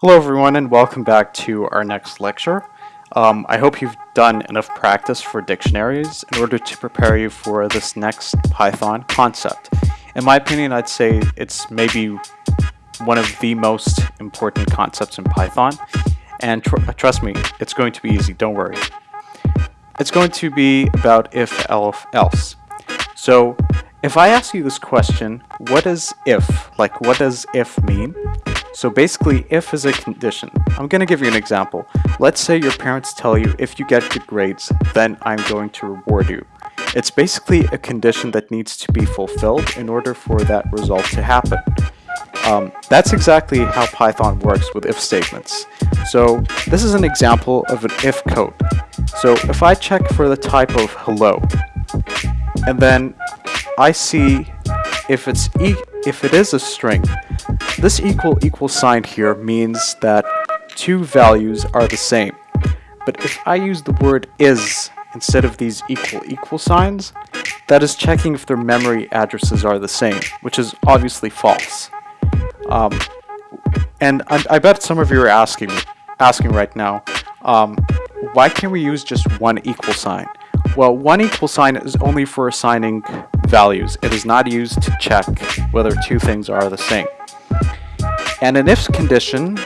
Hello everyone and welcome back to our next lecture. Um, I hope you've done enough practice for dictionaries in order to prepare you for this next Python concept. In my opinion, I'd say it's maybe one of the most important concepts in Python. And tr trust me, it's going to be easy, don't worry. It's going to be about if, else, else. So if I ask you this question, what is if? Like what does if mean? So basically, if is a condition. I'm going to give you an example. Let's say your parents tell you if you get good grades, then I'm going to reward you. It's basically a condition that needs to be fulfilled in order for that result to happen. Um, that's exactly how Python works with if statements. So this is an example of an if code. So if I check for the type of hello, and then I see if it's e if it is a string, this equal equal sign here means that two values are the same. But if I use the word is instead of these equal equal signs, that is checking if their memory addresses are the same, which is obviously false. Um, and I, I, bet some of you are asking asking right now, um, why can't we use just one equal sign? Well, one equal sign is only for assigning values. It is not used to check whether two things are the same. And an if condition,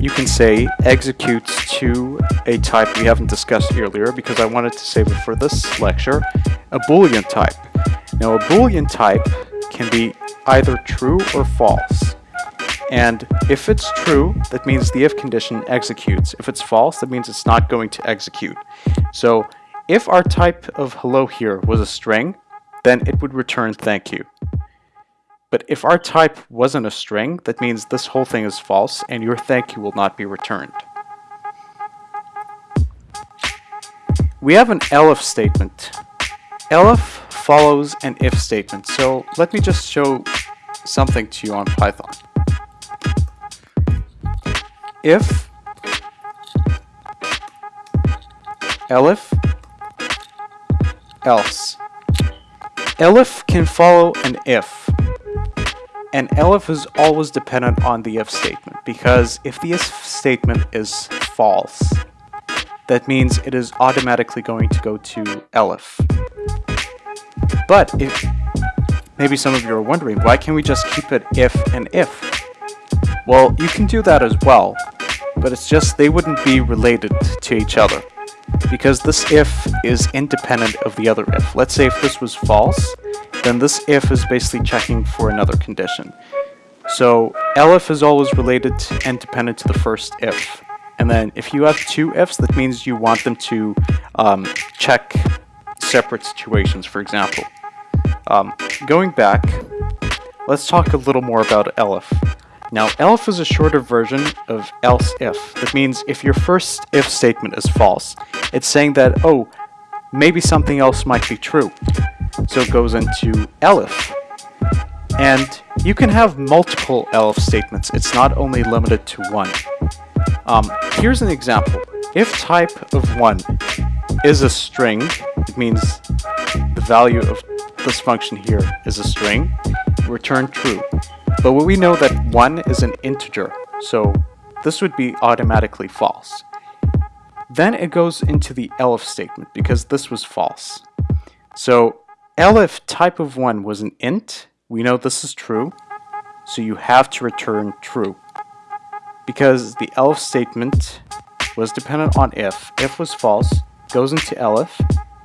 you can say executes to a type we haven't discussed earlier because I wanted to save it for this lecture, a boolean type. Now a boolean type can be either true or false. And if it's true, that means the if condition executes. If it's false, that means it's not going to execute. So if our type of hello here was a string, then it would return thank you. But if our type wasn't a string, that means this whole thing is false and your thank you will not be returned. We have an elif statement. elif follows an if statement. So let me just show something to you on Python. If elif else. Elif can follow an if and elif is always dependent on the if statement because if the if statement is false, that means it is automatically going to go to elif. But if maybe some of you are wondering, why can't we just keep it if and if? Well, you can do that as well, but it's just they wouldn't be related to each other because this if is independent of the other if. Let's say if this was false, then this if is basically checking for another condition. So elif is always related and dependent to the first if. And then if you have two ifs, that means you want them to um, check separate situations, for example. Um, going back, let's talk a little more about elif. Now, elif is a shorter version of else if. That means if your first if statement is false, it's saying that, oh, maybe something else might be true. So it goes into elif. And you can have multiple elif statements. It's not only limited to one. Um, here's an example. If type of 1 is a string, it means the value of this function here is a string, return true. But we know that 1 is an integer, so this would be automatically false. Then it goes into the elif statement because this was false. So elif type of 1 was an int. We know this is true. So you have to return true. Because the elif statement was dependent on if. If was false, goes into elif.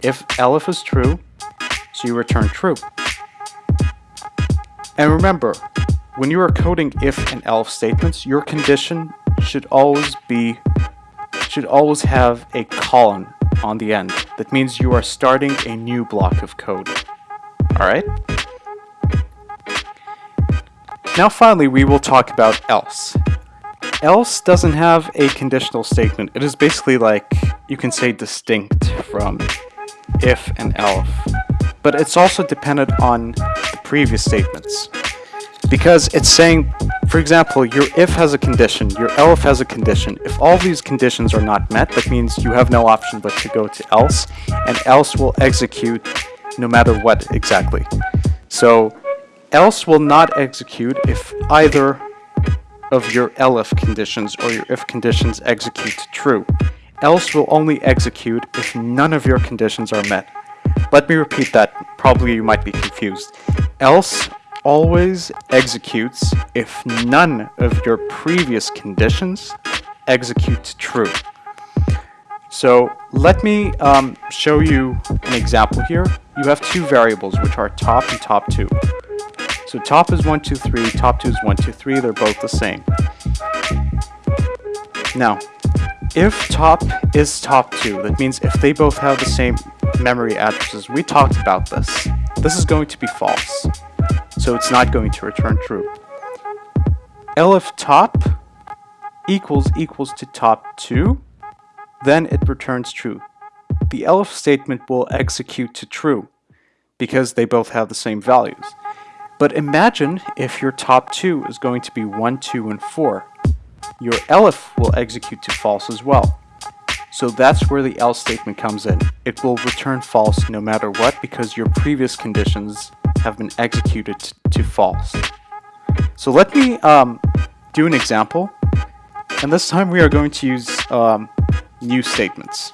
If elif is true, so you return true. And remember, when you are coding if and else statements, your condition should always be should always have a colon on the end. That means you are starting a new block of code. Alright? Now finally we will talk about else. Else doesn't have a conditional statement. It is basically like, you can say distinct from if and else. But it's also dependent on the previous statements. Because it's saying for example, your if has a condition, your elif has a condition. If all these conditions are not met, that means you have no option but to go to else, and else will execute no matter what exactly. So else will not execute if either of your elif conditions or your if conditions execute true. Else will only execute if none of your conditions are met. Let me repeat that, probably you might be confused. Else always executes if none of your previous conditions execute true. So let me um, show you an example here. You have two variables, which are top and top 2. So top is 1, 2, 3, top 2 is 1, 2, 3, they're both the same. Now, if top is top 2, that means if they both have the same memory addresses, we talked about this, this is going to be false. So it's not going to return true. elif top equals equals to top 2, then it returns true. The elif statement will execute to true because they both have the same values. But imagine if your top 2 is going to be 1, 2, and 4. Your elif will execute to false as well. So that's where the else statement comes in. It will return false no matter what because your previous conditions have been executed to false. So let me um, do an example. And this time we are going to use um, new statements.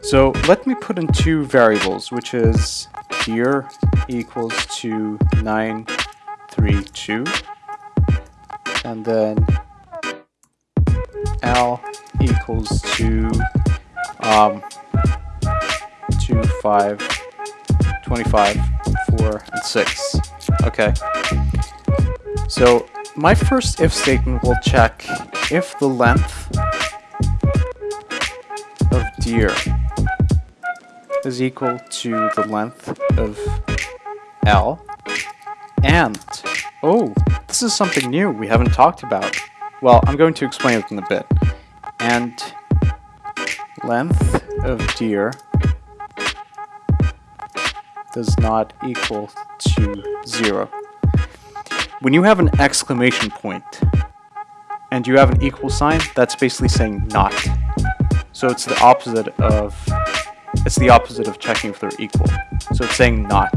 So let me put in two variables, which is here equals to 932 and then L equals to um, 2, 5, 25, 4, and 6. Okay. So my first if statement will check if the length of dir is equal to the length of L and oh this is something new we haven't talked about well I'm going to explain it in a bit and length of dir does not equal to zero when you have an exclamation point and you have an equal sign that's basically saying not so it's the opposite of it's the opposite of checking if they're equal. So it's saying not.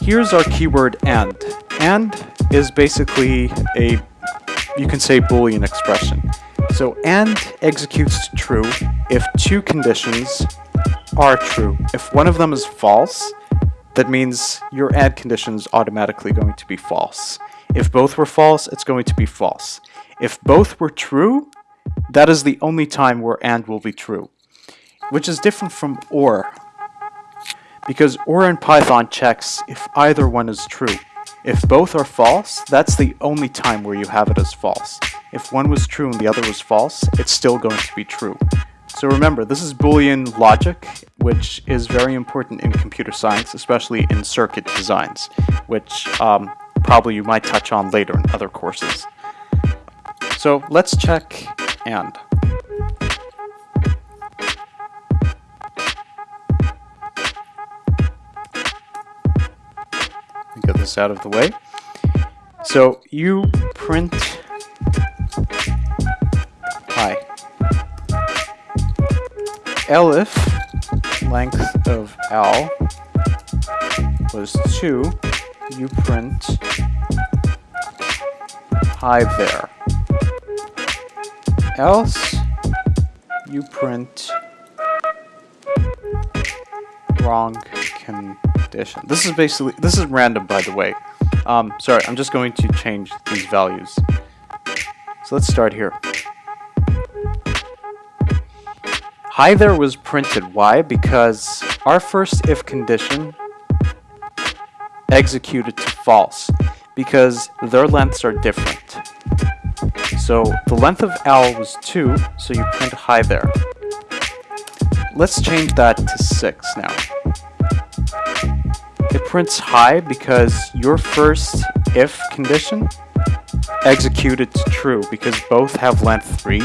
Here's our keyword AND. AND is basically a, you can say Boolean expression. So AND executes true if two conditions are true. If one of them is false, that means your AND condition is automatically going to be false. If both were false, it's going to be false. If both were true, that is the only time where AND will be true which is different from OR, because OR in Python checks if either one is true. If both are false, that's the only time where you have it as false. If one was true and the other was false, it's still going to be true. So remember, this is Boolean logic, which is very important in computer science, especially in circuit designs, which um, probably you might touch on later in other courses. So let's check AND. get this out of the way. So you print elif length of L was 2, you print hi there. Else you print wrong condition. This is basically, this is random by the way. Um, sorry, I'm just going to change these values. So let's start here. Hi there was printed. Why? Because our first if condition executed to false because their lengths are different. So the length of L was 2, so you print hi there. Let's change that to 6 now. It prints hi because your first if condition executed to true because both have length 3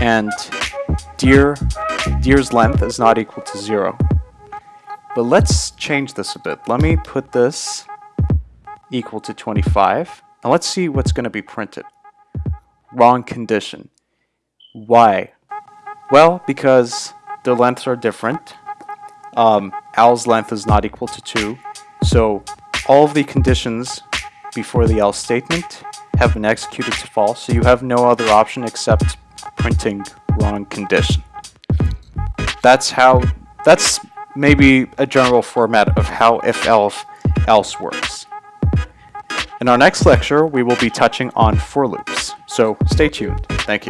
and dir, dir's length is not equal to 0. But let's change this a bit. Let me put this equal to 25 and let's see what's going to be printed. Wrong condition. Why? Well, because the lengths are different. Um, length is not equal to 2, so all of the conditions before the else statement have been executed to false, so you have no other option except printing wrong condition. That's how, that's maybe a general format of how if else else works. In our next lecture, we will be touching on for loops, so stay tuned. Thank you.